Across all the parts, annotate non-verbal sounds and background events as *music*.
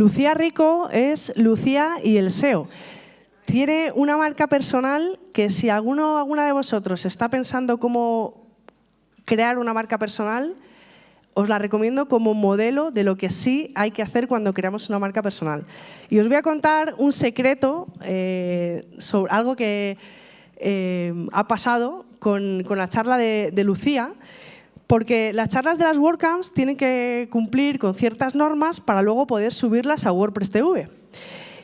Lucía Rico es Lucía y el SEO. Tiene una marca personal que si alguno alguna de vosotros está pensando cómo crear una marca personal, os la recomiendo como modelo de lo que sí hay que hacer cuando creamos una marca personal. Y os voy a contar un secreto eh, sobre algo que eh, ha pasado con, la charla de Lucía, porque las charlas de las WordCamps tienen que cumplir con ciertas normas para luego poder subirlas a WordPress TV.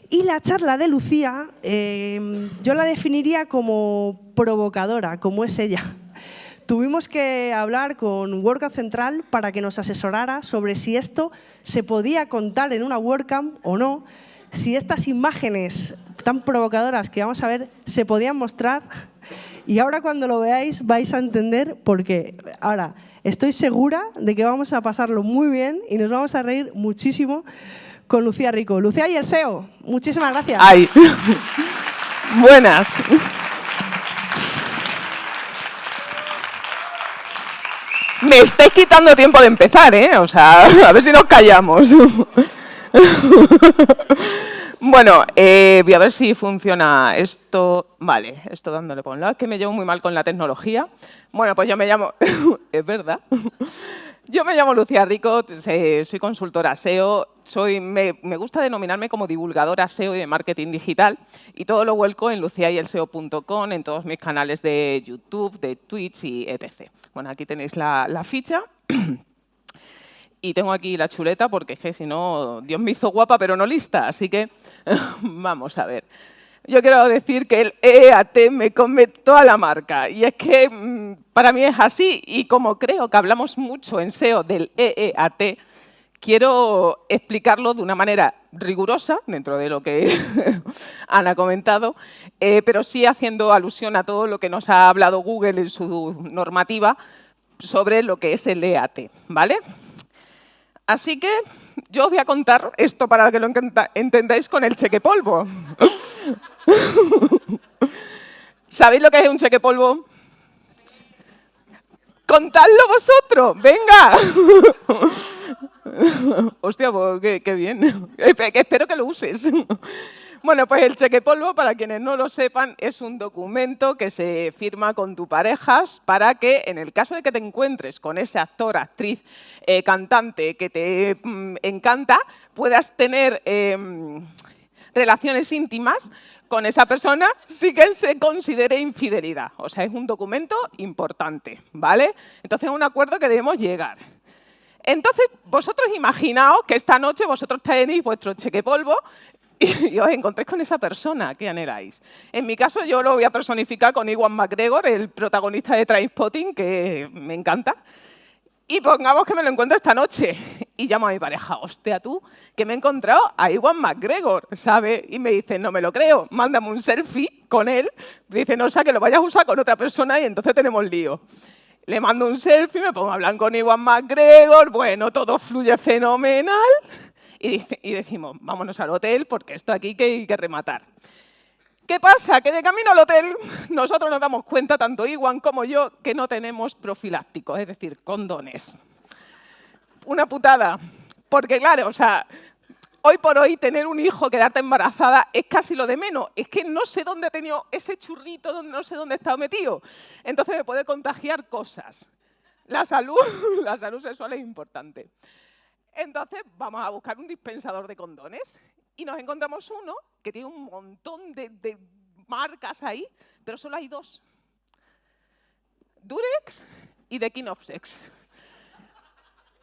Y la charla de Lucía eh, yo la definiría como provocadora, como es ella. Tuvimos que hablar con WordCamp Central para que nos asesorara sobre si esto se podía contar en una WordCamp o no, si estas imágenes tan provocadoras que vamos a ver se podían mostrar. Y ahora cuando lo veáis vais a entender por qué. Ahora, Estoy segura de que vamos a pasarlo muy bien y nos vamos a reír muchísimo con Lucía Rico. Lucía y el SEO, muchísimas gracias. Ay. *laughs* Buenas. Me estáis quitando tiempo de empezar, ¿eh? O sea, *laughs* a ver si nos callamos. *laughs* *laughs* Bueno, eh, voy a ver si funciona esto. Vale, esto dándole por un lado. Es que me llevo muy mal con la tecnología. Bueno, pues yo me llamo... *laughs* es verdad. Yo me llamo Lucía Rico, soy consultora SEO, soy, me, gusta denominarme como divulgadora SEO y de marketing digital y todo lo vuelco en luciayelseo.com, en todos mis canales de YouTube, de Twitch y etc. Bueno, aquí tenéis la, la ficha. *clears throat* Y tengo aquí la chuleta porque que si no, Dios me hizo guapa pero no lista, así que *laughs* vamos a ver. Yo quiero decir que el EAT me come toda la marca y es que mm, para mí es así y como creo que hablamos mucho en SEO del EEAT, quiero explicarlo de una manera rigurosa, dentro de lo que *laughs* Ana ha comentado, eh, pero sí haciendo alusión a todo lo que nos ha hablado Google en su normativa sobre lo que es el EAT, ¿vale? Así que yo os voy a contar esto para que lo entendáis con el cheque polvo. *laughs* ¿Sabéis lo que es un cheque polvo? ¡Contadlo vosotros! ¡Venga! *laughs* Hostia, pues qué, qué bien. *laughs* Espero que lo uses. Bueno, pues el cheque polvo, para quienes no lo sepan, es un documento que se firma con tu parejas para que, en el caso de que te encuentres con ese actor, actriz, eh, cantante que te mm, encanta, puedas tener em, relaciones íntimas con esa persona sin que se considere infidelidad. O sea, es un documento importante, ¿vale? Entonces es un acuerdo que debemos llegar. Entonces, vosotros imaginaos que esta noche vosotros tenéis vuestro cheque polvo *laughs* y os encontréis con esa persona que anheláis. En mi caso, yo lo voy a personificar con Iwan McGregor, el protagonista de Trainspotting, que me encanta. Y pongamos que me lo encuentro esta noche. Y llamo a mi pareja, hostia, tú, que me he encontrado a Iwan McGregor, ¿sabes? Y me dice, no me lo creo, mándame un selfie con él. Dice, no, o sea, que lo vayas a usar con otra persona y entonces tenemos lío. Le mando un selfie, me pongo a hablar con Iwan McGregor, bueno, todo fluye fenomenal y, decimos, vámonos al hotel porque esto aquí que hay que rematar. ¿Qué pasa? Que de camino al hotel nosotros nos damos cuenta, tanto Iwan como yo, que no tenemos profilácticos, es decir, condones. Una putada. Porque claro, o sea, hoy por hoy tener un hijo, quedarte embarazada, es casi lo de menos. Es que no sé dónde he tenido ese churrito, no sé dónde he estado metido. Entonces me puede contagiar cosas. La salud, *laughs* la salud sexual es importante. Entonces vamos a buscar un dispensador de condones y nos encontramos uno que tiene un montón de, marcas ahí, pero solo hay dos. Durex y The King of Sex.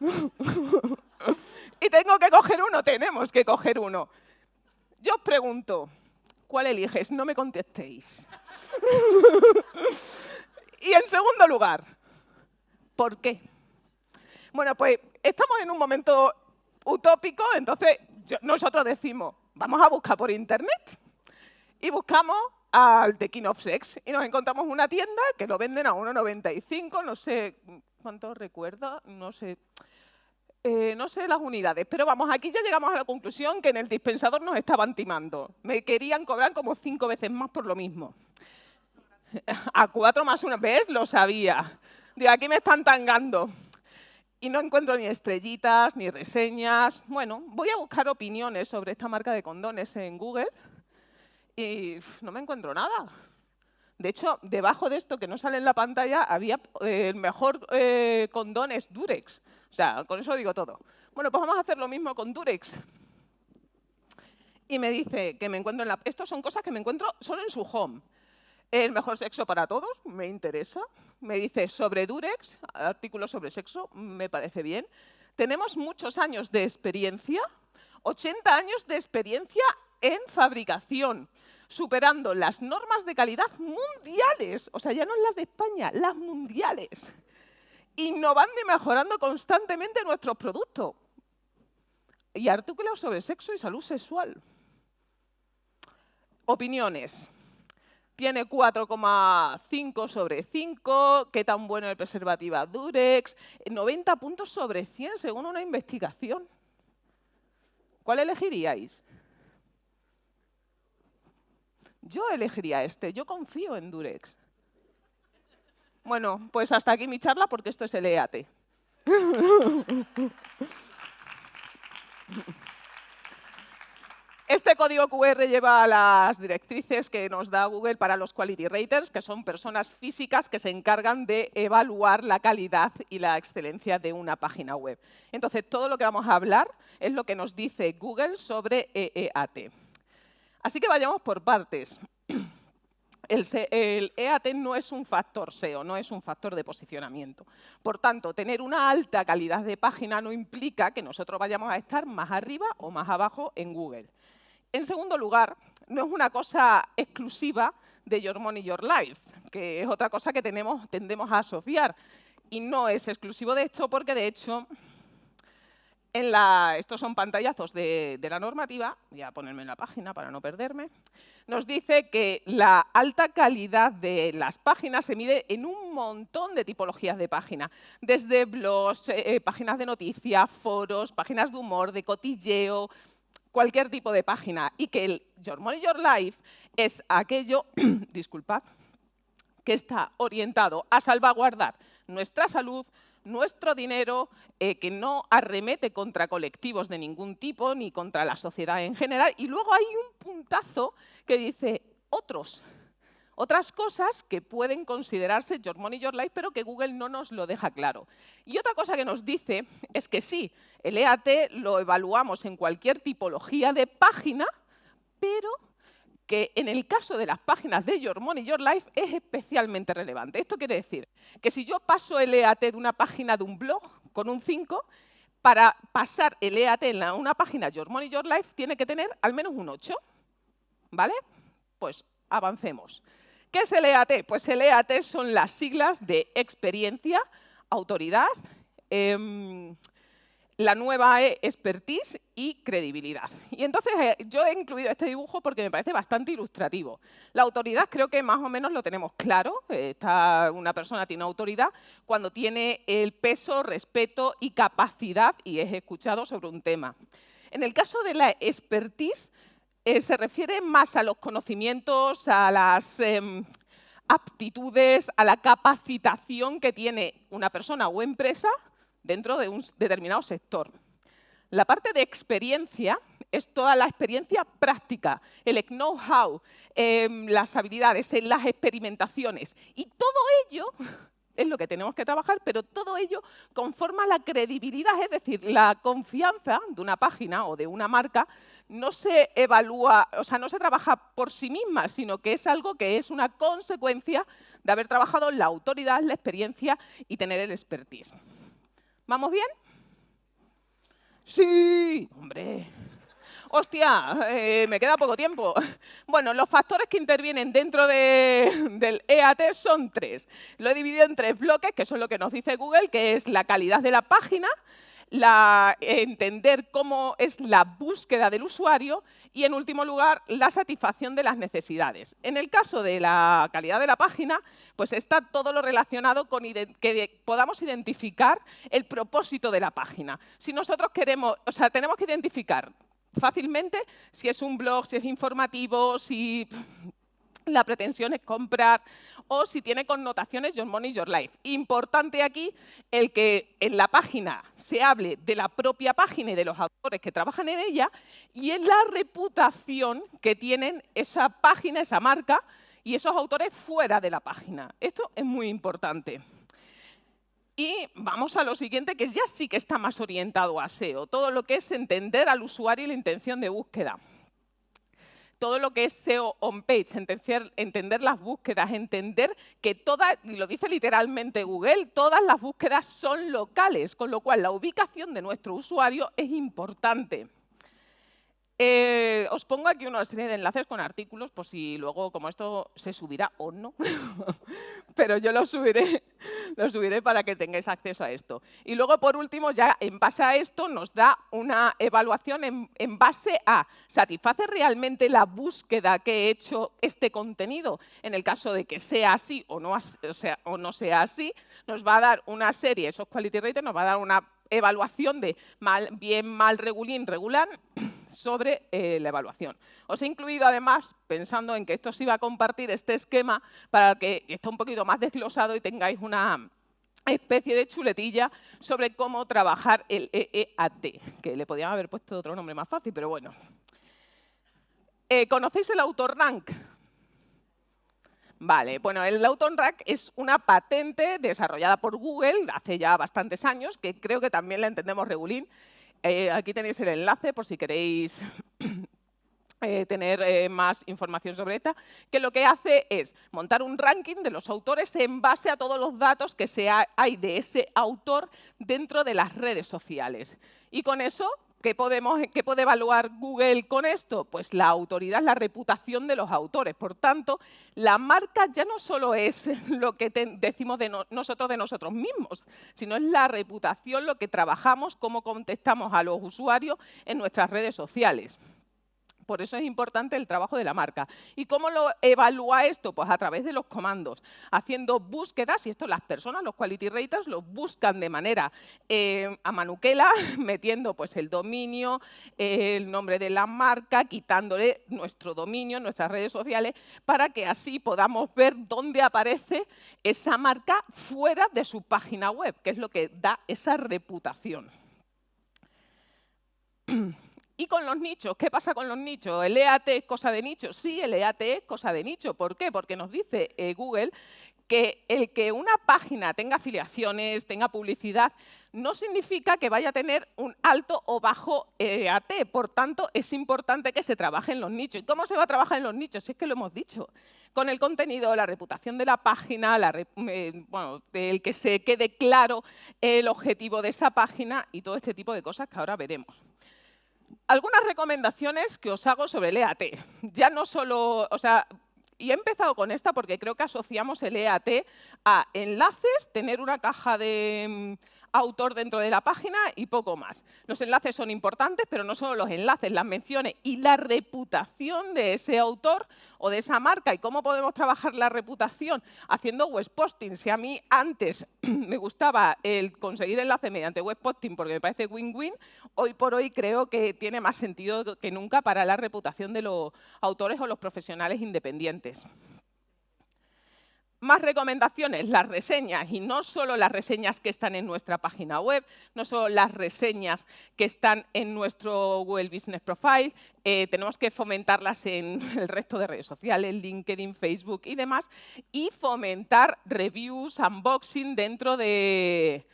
*laughs* y tengo que coger uno, tenemos que coger uno. Yo os pregunto, ¿cuál eliges? No me contestéis. *laughs* y en segundo lugar, ¿por qué? Bueno, pues estamos en un momento utópico, entonces nosotros decimos, vamos a buscar por internet y buscamos al The King of Sex y nos encontramos una tienda que lo venden a 1,95, no sé cuánto recuerdo, no sé, eh, no sé las unidades, pero vamos, aquí ya llegamos a la conclusión que en el dispensador nos estaban timando. Me querían cobrar como cinco veces más por lo mismo. *laughs* A cuatro más una, ¿ves? Lo sabía. Digo, aquí me están tangando. Y no encuentro ni estrellitas, ni reseñas. Bueno, voy a buscar opiniones sobre esta marca de condones en Google y no me encuentro nada. De hecho, debajo de esto que no sale en la pantalla había eh, el mejor eh, condón es Durex. O sea, con eso digo todo. Bueno, pues vamos a hacer lo mismo con Durex. Y me dice que me encuentro en la... Estas son cosas que me encuentro solo en su home. El mejor sexo para todos, me interesa. Me dice sobre Durex, artículos sobre sexo, me parece bien. Tenemos muchos años de experiencia, 80 años de experiencia en fabricación, superando las normas de calidad mundiales, o sea, ya no las de España, las mundiales, innovando y mejorando constantemente nuestros productos. Y artículos sobre sexo y salud sexual. Opiniones tiene 4,5 sobre 5, qué tan bueno el preservativa Durex, 90 puntos sobre 100 según una investigación. ¿Cuál elegiríais? Yo elegiría este, yo confío en Durex. Bueno, pues hasta aquí mi charla porque esto es el EAT. *laughs* Este código QR lleva las directrices que nos da Google para los Quality Raters, que son personas físicas que se encargan de evaluar la calidad y la excelencia de una página web. Entonces, todo lo que vamos a hablar es lo que nos dice Google sobre EEAT. Así que vayamos por partes. El, EAT no es un factor SEO, no es un factor de posicionamiento. Por tanto, tener una alta calidad de página no implica que nosotros vayamos a estar más arriba o más abajo en Google. En segundo lugar, no es una cosa exclusiva de Your Money, Your Life, que es otra cosa que tenemos, tendemos a asociar. Y no es exclusivo de esto porque, de hecho, estos son pantallazos de, la normativa, voy a ponerme en la página para no perderme, nos dice que la alta calidad de las páginas se mide en un montón de tipologías de página, desde blogs, eh, páginas de noticias, foros, páginas de humor, de cotilleo, cualquier tipo de página y que el Your Money, Your Life es aquello, *clears throat* disculpad, que está orientado a salvaguardar nuestra salud, nuestro dinero, eh, que no arremete contra colectivos de ningún tipo, ni contra la sociedad en general. Y luego hay un puntazo que dice otros, otras cosas que pueden considerarse Your Money, Your Life, pero que Google no nos lo deja claro. Y otra cosa que nos dice es que sí, el EAT lo evaluamos en cualquier tipología de página, pero que en el caso de las páginas de Your Money, Your Life es especialmente relevante. Esto quiere decir que si yo paso el EAT de una página de un blog con un 5, para pasar el EAT en una página Your Money, Your Life tiene que tener al menos un 8. ¿Vale? Pues avancemos. ¿Qué es el EAT? Pues el EAT son las siglas de experiencia, autoridad, eh, la nueva E, expertise y credibilidad. Y entonces eh, yo he incluido este dibujo porque me parece bastante ilustrativo. La autoridad creo que más o menos lo tenemos claro. Está, una persona tiene autoridad cuando tiene el peso, respeto y capacidad y es escuchado sobre un tema. En el caso de la expertise, eh, se refiere más a los conocimientos, a las eh, aptitudes, a la capacitación que tiene una persona o empresa dentro de un determinado sector. La parte de experiencia es toda la experiencia práctica, el know-how, eh, las habilidades, las experimentaciones. Y todo ello *laughs* es lo que tenemos que trabajar, pero todo ello conforma la credibilidad, es decir, la confianza de una página o de una marca no se evalúa, o sea, no se trabaja por sí misma, sino que es algo que es una consecuencia de haber trabajado la autoridad, la experiencia y tener el expertise. ¿Vamos bien? Sí, hombre. Hostia, eh, me queda poco tiempo. Bueno, los factores que intervienen dentro del EAT son tres. Lo he dividido en tres bloques, que son lo que nos dice Google, que es la calidad de la página, la, entender cómo es la búsqueda del usuario y, en último lugar, la satisfacción de las necesidades. En el caso de la calidad de la página, pues está todo lo relacionado con que podamos identificar el propósito de la página. Si nosotros queremos, o sea, tenemos que identificar fácilmente si es un blog, si es informativo, si la pretensión es comprar o si tiene connotaciones Your Money, Your Life. Importante aquí el que en la página se hable de la propia página y de los autores que trabajan en ella y en la reputación que tienen esa página, esa marca y esos autores fuera de la página. Esto es muy importante. Y vamos a lo siguiente, que ya sí que está más orientado a SEO, todo lo que es entender al usuario y la intención de búsqueda todo lo que es SEO on-page, entender, entender, las búsquedas, entender que todas, y lo dice literalmente Google, todas las búsquedas son locales, con lo cual la ubicación de nuestro usuario es importante. Eh, os pongo aquí una serie de enlaces con artículos por si luego, como esto se subirá o no, *laughs* pero yo lo subiré, *laughs* lo subiré para que tengáis acceso a esto. Y luego, por último, ya en base a esto nos da una evaluación en, base a ¿satisface realmente la búsqueda que he hecho este contenido? En el caso de que sea así o no, sea, así, nos va a dar una serie, esos quality raters, nos va a dar una evaluación de mal, bien, mal, regulín, regular, sobre eh, la evaluación. Os he incluido además, pensando en que esto se iba a compartir, este esquema para que esté un poquito más desglosado y tengáis una especie de chuletilla sobre cómo trabajar el EEAT, que le podían haber puesto otro nombre más fácil, pero bueno. Eh, ¿Conocéis el AutoRank? Vale, bueno, el AutoRank es una patente desarrollada por Google hace ya bastantes años, que creo que también la entendemos regulín, eh, aquí tenéis el enlace por si queréis *coughs* eh, tener eh, más información sobre esta, que lo que hace es montar un ranking de los autores en base a todos los datos que se hay de ese autor dentro de las redes sociales. Y con eso ¿Qué, podemos, ¿Qué puede evaluar Google con esto? Pues la autoridad, la reputación de los autores. Por tanto, la marca ya no solo es *laughs* lo que decimos de nosotros de nosotros mismos, sino es la reputación, lo que trabajamos, cómo contestamos a los usuarios en nuestras redes sociales. Por eso es importante el trabajo de la marca. ¿Y cómo lo evalúa esto? Pues a través de los comandos, haciendo búsquedas, y esto las personas, los quality raters, lo buscan de manera eh, a manuquela, *laughs* metiendo pues el dominio, el nombre de la marca, quitándole nuestro dominio, nuestras redes sociales, para que así podamos ver dónde aparece esa marca fuera de su página web, que es lo que da esa reputación. *clears throat* Y con los nichos, ¿qué pasa con los nichos? ¿El EAT es cosa de nicho? Sí, el EAT es cosa de nicho. ¿Por qué? Porque nos dice eh, Google que el que una página tenga afiliaciones, tenga publicidad, no significa que vaya a tener un alto o bajo EAT. Por tanto, es importante que se trabaje en los nichos. ¿Y cómo se va a trabajar en los nichos? Si es que lo hemos dicho. Con el contenido, la reputación de la página, eh, el que se quede claro el objetivo de esa página y todo este tipo de cosas que ahora veremos algunas recomendaciones que os hago sobre el EAT. Ya no solo, o sea, y he empezado con esta porque creo que asociamos el EAT a enlaces, tener una caja de autor dentro de la página y poco más. Los enlaces son importantes, pero no solo los enlaces, las menciones y la reputación de ese autor o de esa marca. ¿Y cómo podemos trabajar la reputación? Haciendo web posting. Si a mí antes *clears throat* me gustaba el conseguir enlace mediante web posting porque me parece win-win, hoy por hoy creo que tiene más sentido que nunca para la reputación de los autores o los profesionales independientes. Más recomendaciones, las reseñas, y no solo las reseñas que están en nuestra página web, no solo las reseñas que están en nuestro Google Business Profile, eh, tenemos que fomentarlas en *laughs* el resto de redes sociales, LinkedIn, Facebook y demás, y fomentar reviews, unboxing dentro de,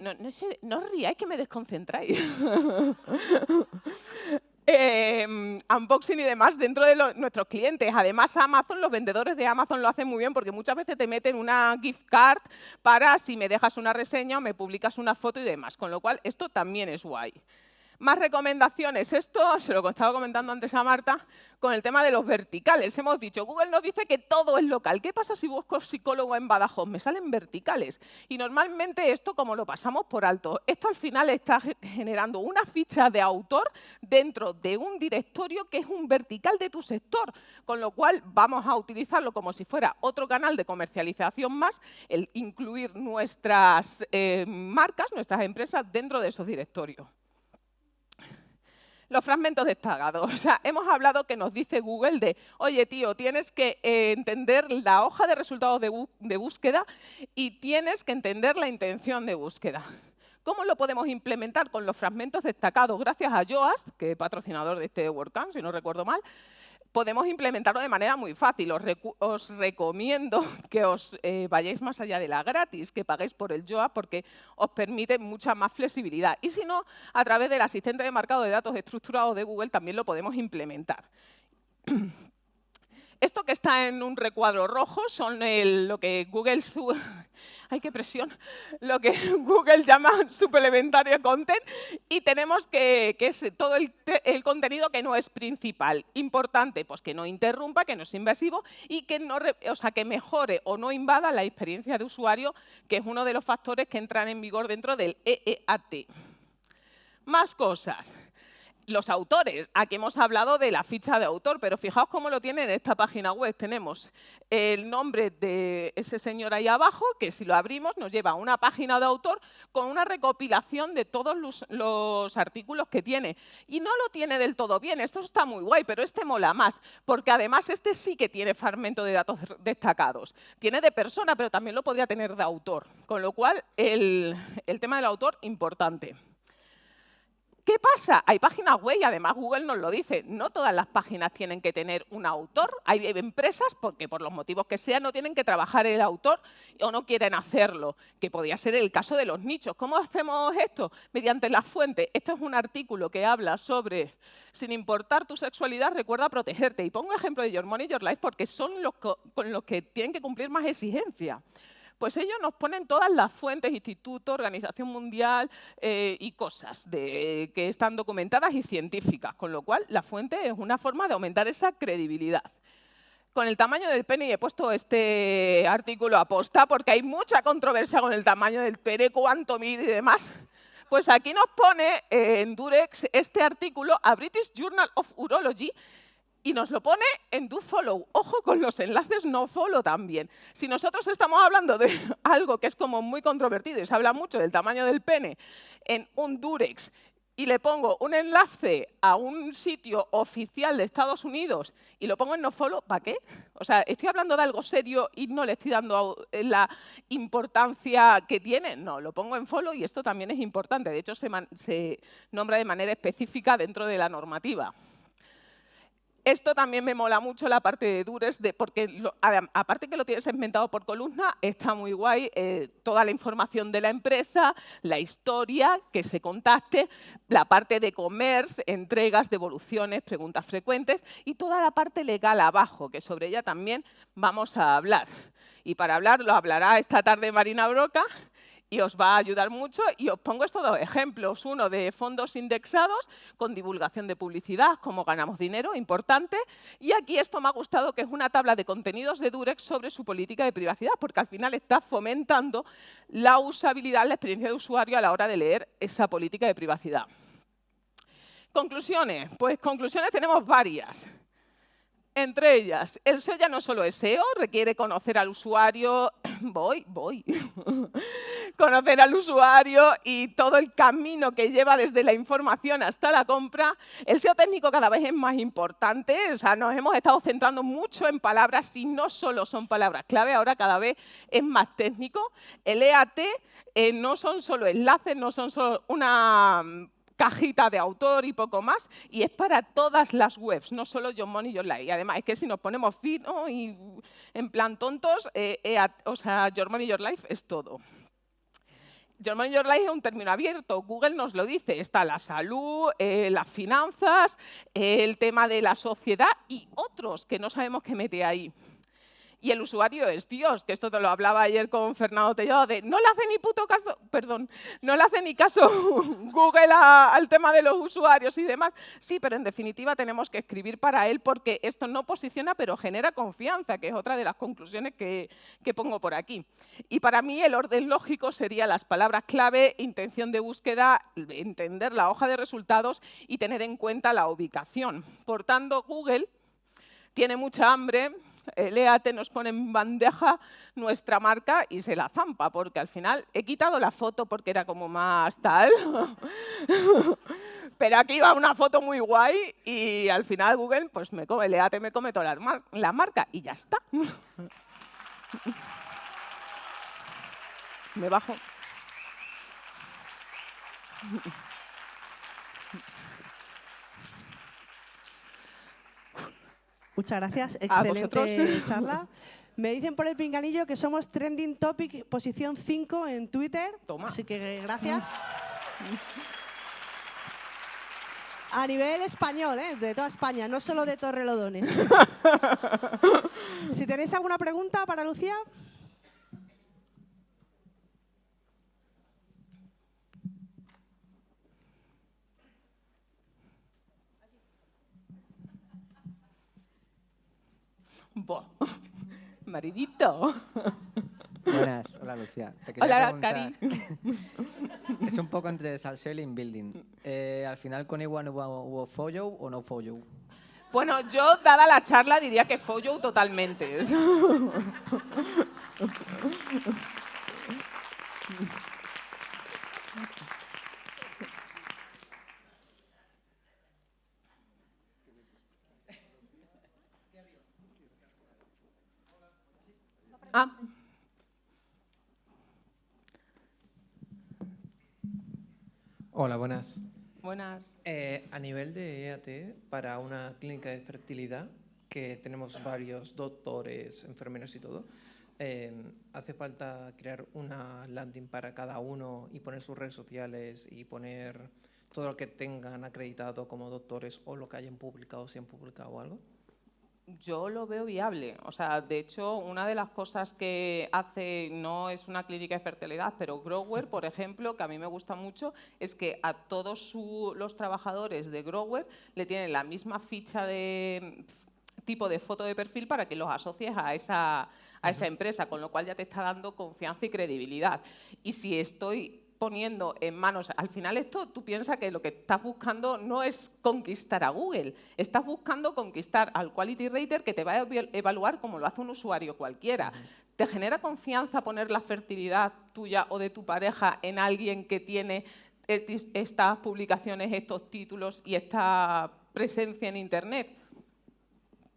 no, no, no os que me desconcentráis. *laughs* Em, unboxing y demás dentro de nuestros clientes. Además, Amazon, los vendedores de Amazon lo hacen muy bien porque muchas veces te meten una gift card para si me dejas una reseña o me publicas una foto y demás. Con lo cual, esto también es guay. Más recomendaciones. Esto se lo estaba comentando antes a Marta con el tema de los verticales. Hemos dicho, Google nos dice que todo es local. ¿Qué pasa si busco psicólogo en Badajoz? Me salen verticales. Y normalmente esto, como lo pasamos por alto, esto al final está generando una ficha de autor dentro de un directorio que es un vertical de tu sector. Con lo cual vamos a utilizarlo como si fuera otro canal de comercialización más, el incluir nuestras eh, marcas, nuestras empresas dentro de esos directorios. Los fragmentos destacados. *laughs* O sea, hemos hablado que nos dice Google de, oye, tío, tienes que eh, entender la hoja de resultados de, búsqueda y tienes que entender la intención de búsqueda. ¿Cómo lo podemos implementar con los fragmentos destacados? Gracias a Joas, que es patrocinador de este WordCamp, si no recuerdo mal, podemos implementarlo de manera muy fácil. Os, recomiendo *laughs* que os eh, vayáis más allá de la gratis, que paguéis por el JOA porque os permite mucha más flexibilidad. Y si no, a través del asistente de marcado de datos estructurado de Google también lo podemos implementar. *clears throat* Esto que está en un recuadro rojo son lo que Google *laughs* ¡Ay, qué presión! Lo que *laughs* Google llama suplementario content y tenemos que, que es todo el, contenido que no es principal. Importante, pues que no interrumpa, que no es invasivo y que, no, o sea, que mejore o no invada la experiencia de usuario, que es uno de los factores que entran en vigor dentro del EEAT. Más cosas los autores. Aquí hemos hablado de la ficha de autor, pero fijaos cómo lo tiene en esta página web. Tenemos el nombre de ese señor ahí abajo, que si lo abrimos nos lleva a una página de autor con una recopilación de todos los, artículos que tiene. Y no lo tiene del todo bien, esto está muy guay, pero este mola más, porque además este sí que tiene fragmento de datos destacados. Tiene de persona, pero también lo podría tener de autor, con lo cual el, el tema del autor, importante. ¿Qué pasa? Hay páginas web y además Google nos lo dice. No todas las páginas tienen que tener un autor. Hay empresas porque por los motivos que sean no tienen que trabajar el autor o no quieren hacerlo, que podría ser el caso de los nichos. ¿Cómo hacemos esto? Mediante la fuente. Este es un artículo que habla sobre, sin importar tu sexualidad, recuerda protegerte. Y pongo ejemplo de Your Money, Your Life porque son los con los que tienen que cumplir más exigencias. Pues ellos nos ponen todas las fuentes, institutos, Organización Mundial eh, y cosas que están documentadas y científicas, con lo cual la fuente es una forma de aumentar esa credibilidad. Con el tamaño del pene, y he puesto este artículo a posta porque hay mucha controversia con el tamaño del pene, cuánto mide y demás. Pues aquí nos pone en Durex este artículo a British Journal of Urology y nos lo pone en do follow. Ojo con los enlaces no follow también. Si nosotros estamos hablando de *laughs* algo que es como muy controvertido y se habla mucho del tamaño del pene en un durex y le pongo un enlace a un sitio oficial de Estados Unidos y lo pongo en no follow, ¿para qué? O sea, estoy hablando de algo serio y no le estoy dando la importancia que tiene. No, lo pongo en follow y esto también es importante. De hecho, se, se nombra de manera específica dentro de la normativa. Esto también me mola mucho la parte de Dures, porque aparte que lo tienes segmentado por columna, está muy guay eh, toda la información de la empresa, la historia, que se contacte, la parte de commerce, entregas, devoluciones, preguntas frecuentes y toda la parte legal abajo, que sobre ella también vamos a hablar. Y para hablar lo hablará esta tarde Marina Broca, y os va a ayudar mucho. Y os pongo estos dos ejemplos. Uno de fondos indexados con divulgación de publicidad, cómo ganamos dinero, importante. Y aquí esto me ha gustado, que es una tabla de contenidos de Durex sobre su política de privacidad, porque al final está fomentando la usabilidad, la experiencia de usuario a la hora de leer esa política de privacidad. Conclusiones. Pues conclusiones tenemos varias. Entre ellas, el SEO ya no solo es SEO, requiere conocer al usuario, *coughs* voy, voy, *laughs* conocer al usuario y todo el camino que lleva desde la información hasta la compra. El SEO técnico cada vez es más importante, o sea, nos hemos estado centrando mucho en palabras y no solo son palabras clave, ahora cada vez es más técnico. El EAT eh, no son solo enlaces, no son solo una cajita de autor y poco más, y es para todas las webs, no solo John Money y John Life. Y además es que si nos ponemos fino y en plan tontos, eh, eh, o sea, Your Money Your Life es todo. Your Money Your Life es un término abierto, Google nos lo dice, está la salud, eh, las finanzas, el tema de la sociedad y otros que no sabemos qué mete ahí y el usuario es Dios, que esto te lo hablaba ayer con Fernando Tellado, de no le hace ni puto caso, perdón, no le hace ni caso *laughs* Google al tema de los usuarios y demás. Sí, pero en definitiva tenemos que escribir para él porque esto no posiciona, pero genera confianza, que es otra de las conclusiones que, que pongo por aquí. Y para mí el orden lógico sería las palabras clave, intención de búsqueda, entender la hoja de resultados y tener en cuenta la ubicación. Por tanto, Google tiene mucha hambre, el EAT nos pone en bandeja nuestra marca y se la zampa, porque al final he quitado la foto porque era como más tal. *laughs* pero aquí va una foto muy guay y al final Google, pues me come, el me come toda la, marca y ya está. *laughs* me bajo. Muchas gracias, excelente *laughs* charla. Me dicen por el pinganillo que somos trending topic posición 5 en Twitter. Toma. Así que gracias. A nivel español, ¿eh? de toda España, no solo de Torrelodones. *laughs* si tenéis alguna pregunta para Lucía. *laughs* Maridito. Buenas, hola Lucía. hola, Cari. *laughs* es un poco entre salseo y building. Eh, al final con Iguan hubo, hubo follow o no follow. Bueno, yo, dada la charla, diría que follow totalmente. *laughs* Ah. Hola, buenas. Buenas. Eh, a nivel de EAT, para una clínica de fertilidad, que tenemos varios doctores, enfermeros y todo, eh, ¿hace falta crear una landing para cada uno y poner sus redes sociales y poner todo lo que tengan acreditado como doctores o lo que hayan publicado, si han publicado algo? Yo lo veo viable. O sea, de hecho, una de las cosas que hace, no es una clínica de fertilidad, pero Grower, por *laughs* ejemplo, que a mí me gusta mucho, es que a todos los trabajadores de Grower le tienen la misma ficha de tipo de foto de perfil para que los asocies a esa, a esa empresa, con lo cual ya te está dando confianza y credibilidad. Y si estoy poniendo en manos, al final esto tú piensas que lo que estás buscando no es conquistar a Google, estás buscando conquistar al quality rater que te va a evaluar como lo hace un usuario cualquiera. ¿Te genera confianza poner la fertilidad tuya o de tu pareja en alguien que tiene estas publicaciones, estos títulos y esta presencia en Internet?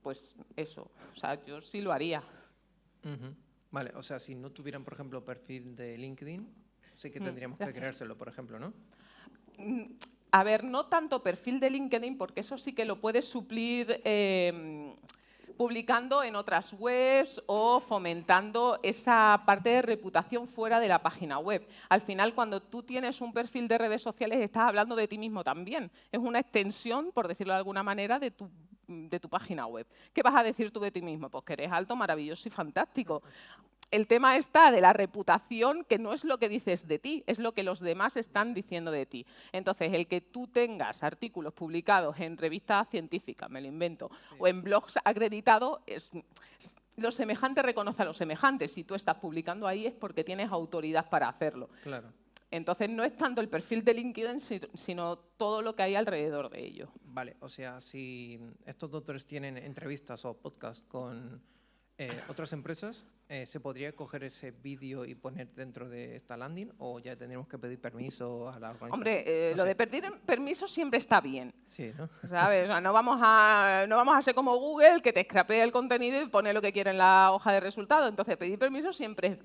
Pues eso, o sea, yo sí lo haría. Vale, o sea, si no tuvieran, por ejemplo, perfil de LinkedIn, sí que mm, tendríamos que creárselo, por ejemplo, ¿no? Mm, a ver, no tanto perfil de LinkedIn, porque eso sí que lo puedes suplir em, publicando en otras webs o fomentando esa parte de reputación fuera de la página web. Al final, cuando tú tienes un perfil de redes sociales, estás hablando de ti mismo también. Es una extensión, por decirlo de alguna manera, de tu de tu página web. ¿Qué vas a decir tú de ti mismo? Pues que eres alto, maravilloso y fantástico el tema está de la reputación, que no es lo que dices de ti, es lo que los demás están diciendo de ti. Entonces, el que tú tengas artículos publicados en revistas científicas, me lo invento, o en blogs acreditados, es, lo semejante reconoce a lo semejante. Si tú estás publicando ahí es porque tienes autoridad para hacerlo. Claro. Entonces, no es tanto el perfil de LinkedIn, sino todo lo que hay alrededor de ello. Vale, o sea, si estos doctores tienen entrevistas o podcasts con eh, otras empresas, eh, ¿se podría coger ese vídeo y poner dentro de esta landing o ya tendríamos que pedir permiso a la organización? Hombre, eh, lo de pedir permiso siempre está bien. Sí, ¿no? ¿Sabes? no, vamos a, no vamos a ser como Google que te scrapee el contenido y pone lo que quiere en la hoja de resultados. Entonces, pedir permiso siempre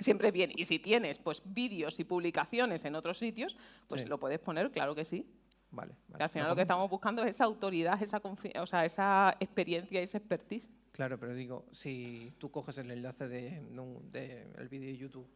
siempre bien. Y si tienes pues vídeos y publicaciones en otros sitios, pues lo puedes poner, claro que sí. Vale, al final lo que estamos buscando es esa autoridad, esa, o sea, esa experiencia y esa expertise. Claro, pero digo, si tú coges el enlace del de, el vídeo de YouTube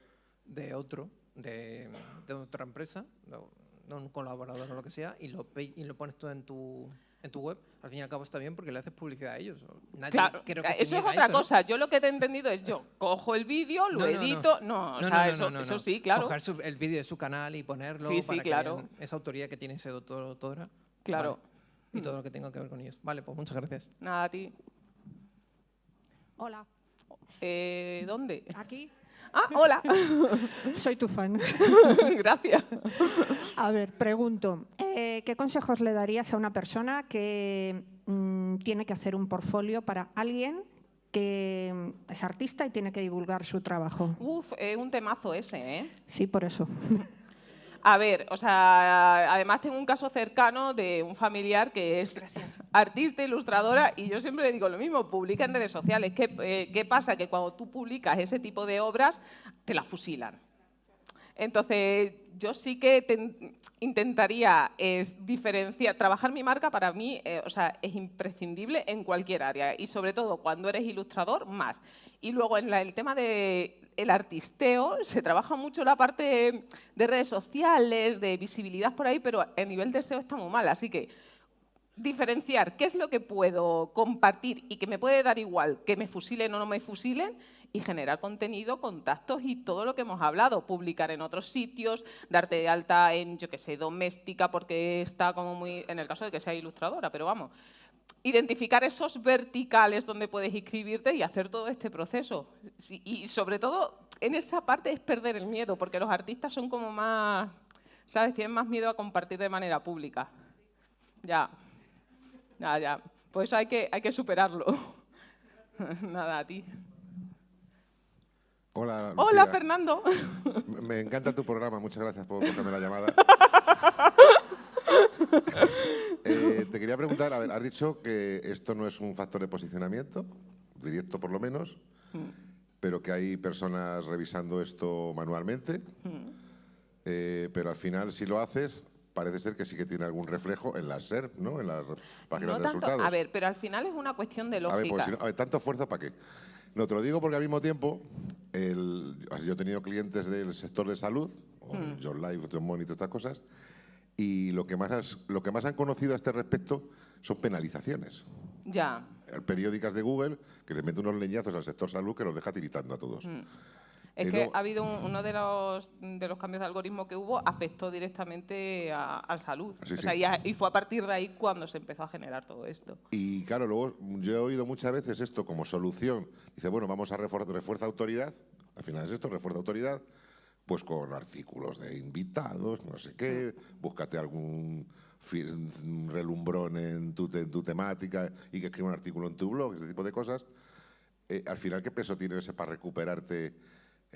de otro, de, otra empresa, de un colaborador o lo que sea, y lo, y lo pones tú en tu, en tu web, al fin y al cabo está bien porque le haces publicidad a ellos. claro, eso es otra cosa. Yo lo que te he entendido es yo *laughs* cojo el vídeo, lo edito. No, o sea, eso, eso, sí, claro. Coger el vídeo de su canal y ponerlo sí, sí, claro. esa autoría que tiene ese doctor o doctora. Claro. Y todo lo que tenga que ver con ellos. Vale, pues muchas gracias. Nada, a ti. Hola. Eh, ¿Dónde? Aquí. Ah, hola. *laughs* Soy tu fan. *laughs* Gracias. A ver, pregunto, eh, ¿qué consejos le darías a una persona que mm, tiene que hacer un portfolio para alguien que es artista y tiene que divulgar su trabajo? Uf, es un temazo ese, ¿eh? Sí, por eso. *laughs* A ver, o sea, además tengo un caso cercano de un familiar que es artista, ilustradora, y yo siempre le digo lo mismo, publica en redes sociales. ¿Qué, eh, ¿Qué pasa? Que cuando tú publicas ese tipo de obras, te las fusilan. Entonces, yo sí que intentaría es diferenciar, trabajar mi marca para mí eh, o sea, es imprescindible en cualquier área y sobre todo cuando eres ilustrador, más. Y luego en el tema del el artisteo, se trabaja mucho la parte de redes sociales, de visibilidad por ahí, pero a nivel de SEO está muy mal, así que diferenciar qué es lo que puedo compartir y que me puede dar igual que me fusilen o no me fusilen y generar contenido, contactos y todo lo que hemos hablado, publicar en otros sitios, darte de alta en, yo qué sé, doméstica porque está como muy, en el caso de que sea ilustradora, pero vamos, identificar esos verticales donde puedes inscribirte y hacer todo este proceso. Y sobre todo, en esa parte es perder el miedo, porque los artistas son como más, ¿sabes? Tienen más miedo a compartir de manera pública. Ya. Ya, ya. Pues hay que, hay que superarlo. *laughs* Nada, a ti. Hola, Hola, Fernando. Me encanta tu programa, muchas gracias por cogerme la llamada. *laughs* *laughs* Eh, te quería preguntar, a ver, has dicho que esto no es un factor de posicionamiento, directo por lo menos, mm. pero que hay personas revisando esto manualmente, mm. eh, pero al final si lo haces, parece ser que sí que tiene algún reflejo en la SERP, ¿no? En las páginas de resultados. A ver, pero al final es una cuestión de lógica. A ver, pues, tanto esfuerzo para qué. No, te lo digo porque al mismo tiempo, yo he tenido clientes del sector de salud, mm. John Life, John Money, todas estas cosas, y lo que, más lo que más han conocido a este respecto son penalizaciones. Ya. Periódicas de Google que le meten unos leñazos al sector salud que los deja tiritando a todos. Mm. Es que ha habido uno de los, de los cambios de algoritmo que hubo, afectó directamente a, salud. o sea, y, fue a partir de ahí cuando se empezó a generar todo esto. Y claro, luego yo he oído muchas veces esto como solución. Dice, bueno, vamos a reforzar refuerza autoridad. Al final es esto, refuerza autoridad, pues con artículos de invitados, no sé qué, búscate algún relumbrón en tu, tu temática y que escriba un artículo en tu blog, ese tipo de cosas. Eh, al final, ¿qué peso tiene ese para recuperarte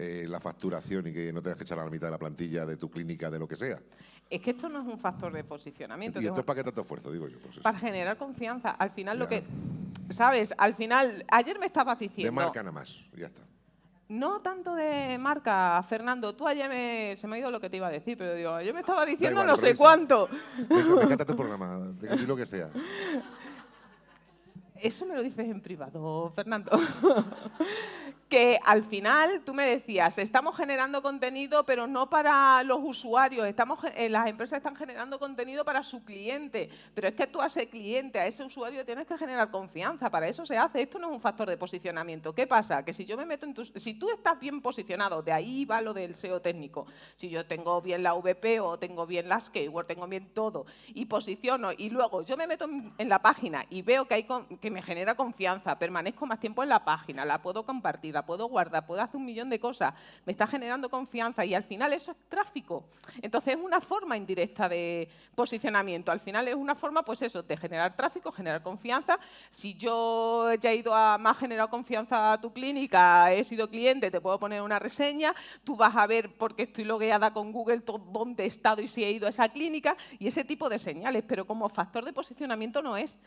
eh, la facturación y que no tengas que echar a la mitad de la plantilla de tu clínica, de lo que sea. Es que esto no es un factor de posicionamiento. ¿Y esto es para qué tanto esfuerzo, digo yo? Pues para generar confianza. Al final lo que... ¿Sabes? Al final, ayer me estabas diciendo... De marca nada más, ya está. No tanto de marca, Fernando. Tú ayer me, se me ha ido lo que te iba a decir, pero digo, yo me estaba diciendo no sé cuánto. Me, encanta tu programa, di lo que sea. *laughs* Eso me lo dices en privado, Fernando. *laughs* que al final tú me decías, estamos generando contenido, pero no para los usuarios, estamos, eh, las empresas están generando contenido para su cliente, pero es que tú a ese cliente, a ese usuario tienes que generar confianza, para eso se hace, esto no es un factor de posicionamiento. ¿Qué pasa? Que si yo me meto en tus, si tú estás bien posicionado, de ahí va lo del SEO técnico, si yo tengo bien la VP o tengo bien las keywords, tengo bien todo, y posiciono, y luego yo me meto en, la página y veo que, hay me genera confianza, permanezco más tiempo en la página, la puedo compartir, puedo guardar, puedo hacer un millón de cosas, me está generando confianza y al final eso es tráfico. Entonces es una forma indirecta de posicionamiento. Al final es una forma, pues eso, de generar tráfico, generar confianza. Si yo ya he ido a más generado confianza a tu clínica, he sido cliente, te puedo poner una reseña, tú vas a ver porque estoy logueada con Google dónde he estado y si he ido a esa clínica y ese tipo de señales, pero como factor de posicionamiento no es.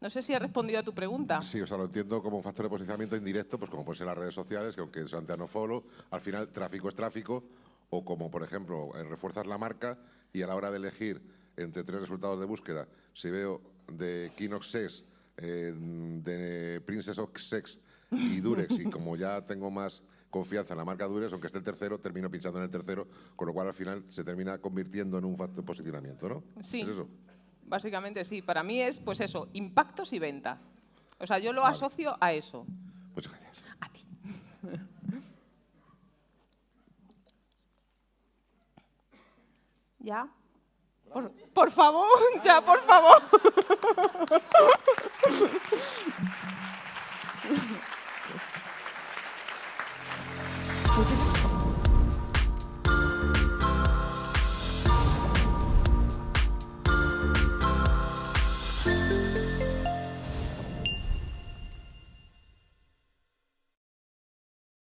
No sé si he respondido a tu pregunta. Sí, o sea, lo entiendo como un factor de posicionamiento indirecto, pues como pueden ser las redes sociales, que aunque sean no follow, al final tráfico es tráfico, o como, por ejemplo, refuerzas la marca y a la hora de elegir entre tres resultados de búsqueda, si veo de Kinox Sex, eh, de Princess of Sex y Durex, y como ya tengo más confianza en la marca Durex, aunque esté el tercero, termino pinchando en el tercero, con lo cual al final se termina convirtiendo en un factor de posicionamiento, ¿no? Sí. ¿Es eso? Básicamente sí, para mí es pues eso, impactos y venta. O sea, yo lo asocio a eso. Muchas gracias. A ti. *laughs* ¿Ya? Por, por favor, *laughs* ya, por favor. *laughs*